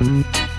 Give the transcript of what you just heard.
Bye.